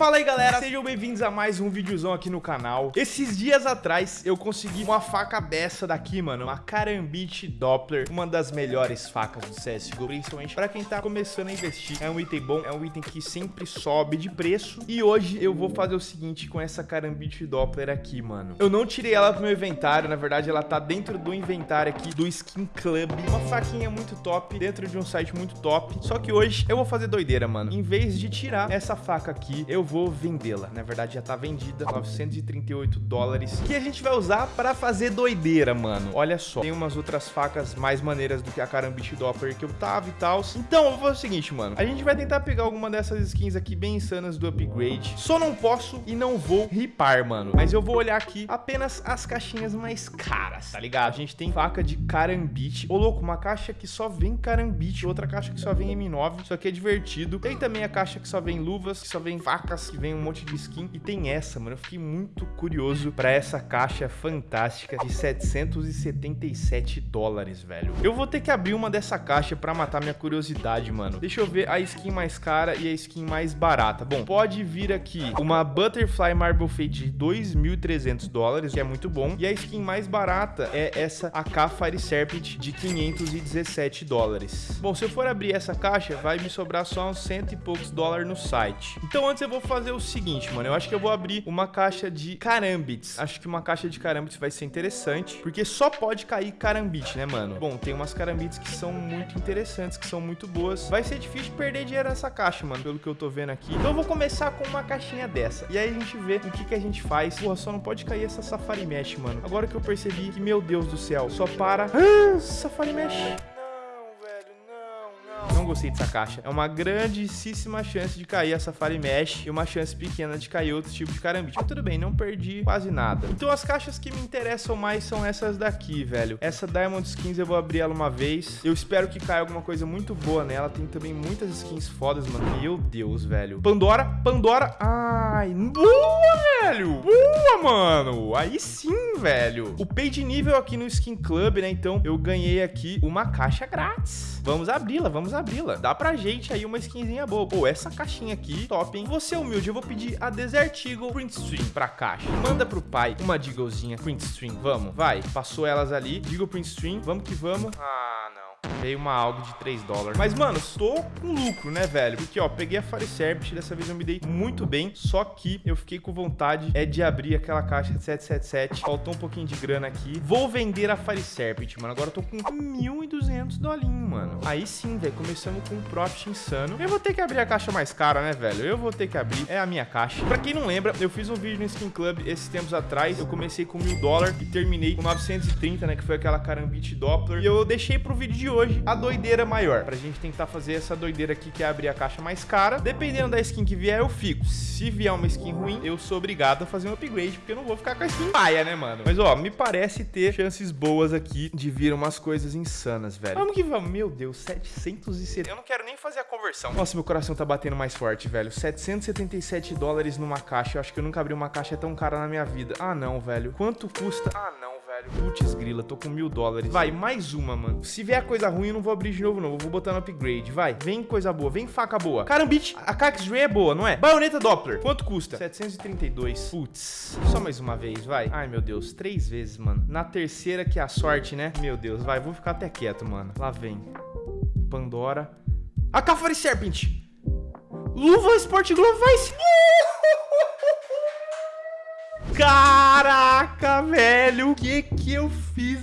Fala aí galera, sejam bem-vindos a mais um videozão aqui no canal. Esses dias atrás eu consegui uma faca dessa daqui, mano. Uma Karambit Doppler, uma das melhores facas do CSGO Principalmente pra quem tá começando a investir. É um item bom, é um item que sempre sobe de preço. E hoje eu vou fazer o seguinte com essa Karambit Doppler aqui, mano. Eu não tirei ela do meu inventário, na verdade ela tá dentro do inventário aqui do Skin Club. Uma faquinha muito top, dentro de um site muito top. Só que hoje eu vou fazer doideira, mano. Em vez de tirar essa faca aqui, eu vou vendê-la. Na verdade, já tá vendida, 938 dólares, que a gente vai usar para fazer doideira, mano. Olha só, tem umas outras facas mais maneiras do que a Karambit Doppler que eu tava e tal. Então, eu vou fazer o seguinte, mano. A gente vai tentar pegar alguma dessas skins aqui bem insanas do upgrade. Só não posso e não vou ripar, mano. Mas eu vou olhar aqui apenas as caixinhas mais caras, tá ligado? A gente tem faca de Karambit. Ô, louco, uma caixa que só vem Karambit, outra caixa que só vem M9. Isso aqui é divertido. Tem também a caixa que só vem luvas, que só vem facas que vem um monte de skin. E tem essa, mano. Eu fiquei muito curioso pra essa caixa fantástica de 777 dólares, velho. Eu vou ter que abrir uma dessa caixa pra matar minha curiosidade, mano. Deixa eu ver a skin mais cara e a skin mais barata. Bom, pode vir aqui uma Butterfly Marble Fade de 2.300 dólares, que é muito bom. E a skin mais barata é essa AK Fire Serpent de 517 dólares. Bom, se eu for abrir essa caixa, vai me sobrar só uns cento e poucos dólares no site. Então antes eu vou fazer o seguinte, mano. Eu acho que eu vou abrir uma caixa de carambits. Acho que uma caixa de carambits vai ser interessante, porque só pode cair carambit, né, mano? Bom, tem umas carambits que são muito interessantes, que são muito boas. Vai ser difícil perder dinheiro nessa caixa, mano, pelo que eu tô vendo aqui. Então eu vou começar com uma caixinha dessa. E aí a gente vê o que, que a gente faz. Porra, só não pode cair essa Safari Mesh, mano. Agora que eu percebi que, meu Deus do céu, só para... Ah, Safari Mesh gostei dessa caixa. É uma grandíssima chance de cair a Safari Mesh e uma chance pequena de cair outro tipo de carambite. Mas tudo bem, não perdi quase nada. Então as caixas que me interessam mais são essas daqui, velho. Essa Diamond Skins eu vou abrir ela uma vez. Eu espero que caia alguma coisa muito boa nela. Tem também muitas skins fodas, mano. Meu Deus, velho. Pandora, Pandora. Ai, boa, velho. Boa, mano. Aí sim, velho. O pay de nível aqui no Skin Club, né? Então eu ganhei aqui uma caixa grátis. Vamos abri-la, vamos abri vila. Dá pra gente aí uma skinzinha boa. Pô, essa caixinha aqui, top, hein? Você é humilde, eu vou pedir a Desert Eagle Print Stream pra caixa. Manda pro pai uma Deaglezinha Print Stream. Vamos, vai. Passou elas ali. Deagle Print Stream. Vamos que vamos. Ah. Veio uma algo de 3 dólares. Mas, mano, estou com lucro, né, velho? Porque, ó, peguei a Fire Serpent, dessa vez eu me dei muito bem. Só que eu fiquei com vontade é de abrir aquela caixa de 777. Faltou um pouquinho de grana aqui. Vou vender a Fire Serpent, mano. Agora eu tô com 1.200 dolinhos, mano. Aí sim, velho. Começamos com um profit insano. Eu vou ter que abrir a caixa mais cara, né, velho? Eu vou ter que abrir. É a minha caixa. Pra quem não lembra, eu fiz um vídeo no Skin Club esses tempos atrás. Eu comecei com mil dólares e terminei com 930, né? Que foi aquela Karambit Doppler. E eu deixei pro vídeo de hoje hoje a doideira maior. Pra gente tentar fazer essa doideira aqui, que é abrir a caixa mais cara. Dependendo da skin que vier, eu fico. Se vier uma skin ruim, eu sou obrigado a fazer um upgrade, porque eu não vou ficar com a skin paia, né, mano? Mas, ó, me parece ter chances boas aqui de vir umas coisas insanas, velho. Vamos que vamos. Meu Deus, 770. Eu não quero nem fazer a conversão. Nossa, meu coração tá batendo mais forte, velho. 777 dólares numa caixa. Eu acho que eu nunca abri uma caixa tão cara na minha vida. Ah, não, velho. Quanto custa? Ah, não velho. Putz, grila, tô com mil dólares. Vai, mais uma, mano. Se vier coisa ruim, eu não vou abrir de novo, não. Vou botar no upgrade. Vai, vem coisa boa. Vem faca boa. Carambit, a Cax Ray é boa, não é? Baioneta Doppler. Quanto custa? 732. Putz. Só mais uma vez, vai. Ai, meu Deus. Três vezes, mano. Na terceira que é a sorte, né? Meu Deus, vai. Vou ficar até quieto, mano. Lá vem. Pandora. A Cafari Serpent. Luva Sport Glove Vice. Caraca, velho. O que que eu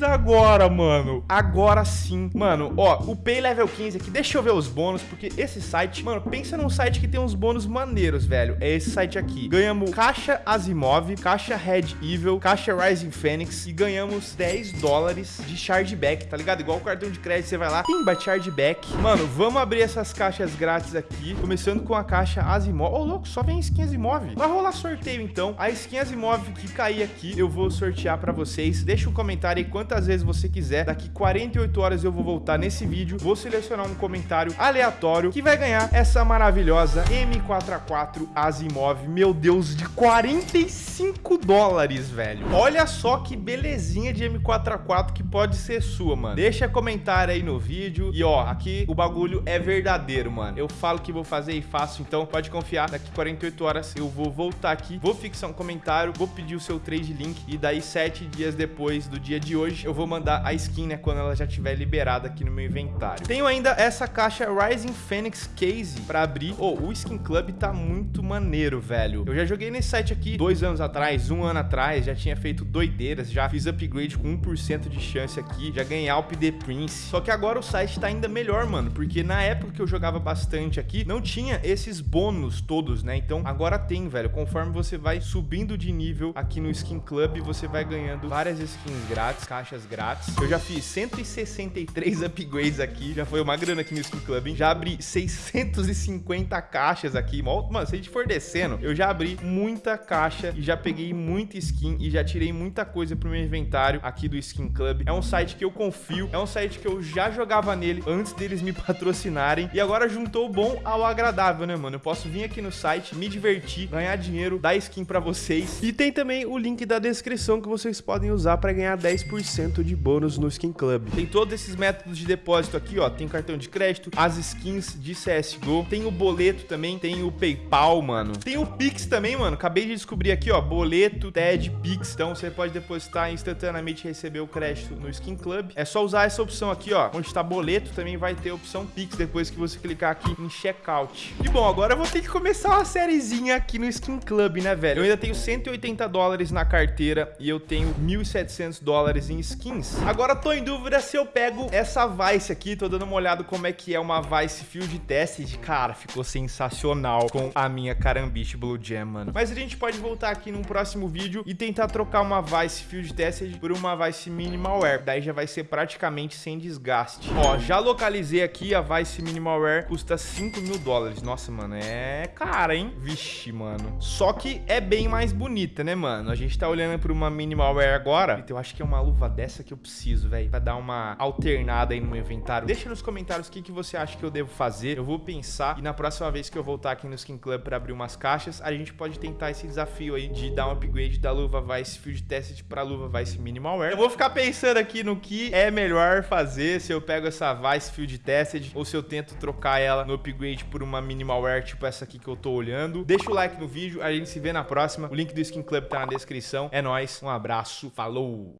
agora, mano? Agora sim. Mano, ó, o Pay Level 15 aqui. Deixa eu ver os bônus, porque esse site... Mano, pensa num site que tem uns bônus maneiros, velho. É esse site aqui. Ganhamos caixa Asimov, caixa Red Evil, caixa Rising Phoenix e ganhamos 10 dólares de chargeback, tá ligado? Igual o cartão de crédito, você vai lá, pimba, chargeback. Mano, vamos abrir essas caixas grátis aqui, começando com a caixa Asimov. Ô, oh, louco, só vem skin Asimov. Vai rolar sorteio, então. A skin Asimov que cair aqui, eu vou sortear pra vocês. Deixa o comentário aí quantas vezes você quiser. Daqui 48 horas eu vou voltar nesse vídeo, vou selecionar um comentário aleatório que vai ganhar essa maravilhosa M4A4 Asimov. Meu Deus, de 45 dólares, velho. Olha só que belezinha de M4A4 que pode ser sua, mano. Deixa comentário aí no vídeo. E ó, aqui o bagulho é verdadeiro, mano. Eu falo que vou fazer e faço, então pode confiar. Daqui 48 horas eu vou voltar aqui, vou fixar um comentário, vou pedir o seu trade link e daí sete dias depois do dia de hoje eu vou mandar a skin, né, quando ela já estiver liberada aqui no meu inventário. Tenho ainda essa caixa Rising Phoenix Case pra abrir. Oh, o Skin Club tá muito maneiro, velho. Eu já joguei nesse site aqui dois anos atrás, um ano atrás, já tinha feito doideiras, já fiz upgrade com 1% de chance aqui, já ganhei Alp The Prince. Só que agora o site tá ainda melhor, mano, porque na época que eu jogava bastante aqui, não tinha esses bônus todos, né? Então agora tem, velho. Conforme você vai subindo de nível aqui no Skin Club, você vai ganhando várias skins grátis, caixas grátis. Eu já fiz 163 upgrades aqui, já foi uma grana aqui no Skin Club, hein? Já abri 650 caixas aqui. Mano, se a gente for descendo, eu já abri muita caixa e já peguei muita skin e já tirei muita coisa pro meu inventário aqui do Skin Club. É um site que eu confio, é um site que eu já jogava nele antes deles me patrocinarem e agora juntou o bom ao agradável, né, mano? Eu posso vir aqui no site, me divertir, ganhar dinheiro, dar skin pra vocês. E tem também o link da descrição que vocês podem usar pra ganhar 10% de bônus no Skin Club. Tem todos esses métodos de depósito aqui, ó. Tem cartão de crédito, as skins de CSGO, tem o boleto também, tem o PayPal, mano. Tem o Pix também, mano. Acabei de descobrir aqui, ó, boleto, TED, Pix. Então você pode depositar instantaneamente e receber o crédito no Skin Club. É só usar essa opção aqui, ó. Onde tá boleto, também vai ter a opção Pix depois que você clicar aqui em checkout. E bom, agora eu vou ter que começar uma sériezinha aqui no Skin Club, né, velho? Eu ainda tenho 180 dólares na carteira e eu tenho 1.700 dólares em skins. Agora tô em dúvida se eu pego essa Vice aqui. Tô dando uma olhada como é que é uma Vice Field Tested. Cara, ficou sensacional com a minha Carambiche Blue Jam, mano. Mas a gente pode voltar aqui num próximo vídeo e tentar trocar uma Vice Field Tested por uma Vice Minimal Wear. Daí já vai ser praticamente sem desgaste. Ó, já localizei aqui a Vice Minimal Wear. Custa 5 mil dólares. Nossa, mano, é cara, hein? Vixe, mano. Só que é bem mais bonita, né, mano? A gente tá olhando por uma Minimal Wear agora. Então eu acho que é uma luva dessa que eu preciso, velho. Pra dar uma alternada aí no meu inventário. Deixa nos comentários o que, que você acha que eu devo fazer. Eu vou pensar. E na próxima vez que eu voltar aqui no Skin Club pra abrir umas caixas, a gente pode tentar esse desafio aí de dar um upgrade da luva Vice Field Tested pra luva Vice Minimal Wear. Eu vou ficar pensando aqui no que é melhor fazer. Se eu pego essa Vice Field Tested ou se eu tento trocar ela no upgrade por uma Minimal Wear tipo essa aqui que eu tô olhando. Deixa o like no vídeo. A gente se vê na próxima. O link do Skin Club tá na descrição. É nóis. Um abraço. Falou!